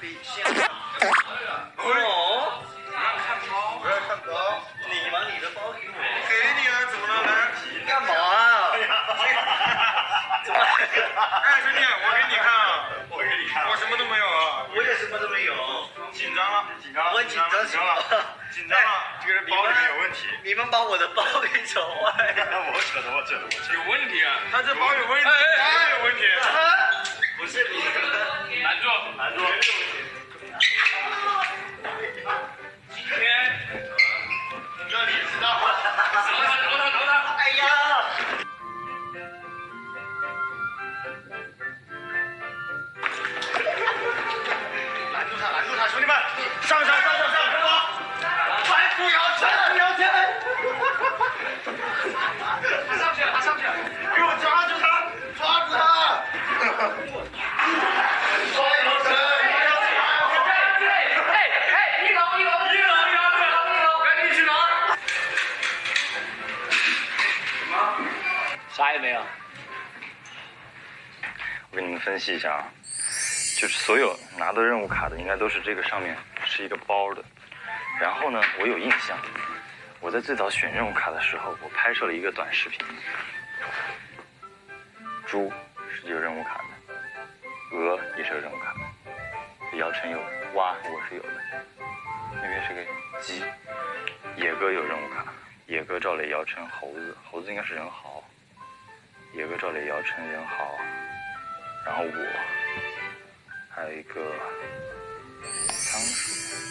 比现在。哦，不要看包，不让看包你把你的包给我。给你了，怎么了？来，干嘛啊？怎么了？哎，兄弟，我给你看啊，我给你看我什么都没有啊，我也什么都没有。紧张了，紧张，我紧张紧张了，紧张了，这个人包里面有问题。你们把我的包给扯坏了。我扯的，我扯的，我扯的。有问题啊，他这包有问题，走他走他走他哎呀！拦住他拦住他兄弟们上上啥也没有。我给你们分析一下啊，就是所有拿到任务卡的，应该都是这个上面是一个包的。然后呢，我有印象，我在最早选任务卡的时候，我拍摄了一个短视频。猪是有任务卡的，鹅也是有任务卡的，姚晨有，蛙我是有的，那边是个鸡，野哥有任务卡，野哥、赵磊、姚晨、猴子，猴子应该是人豪，野哥、赵磊、姚晨、人豪。然后我，还有一个仓鼠，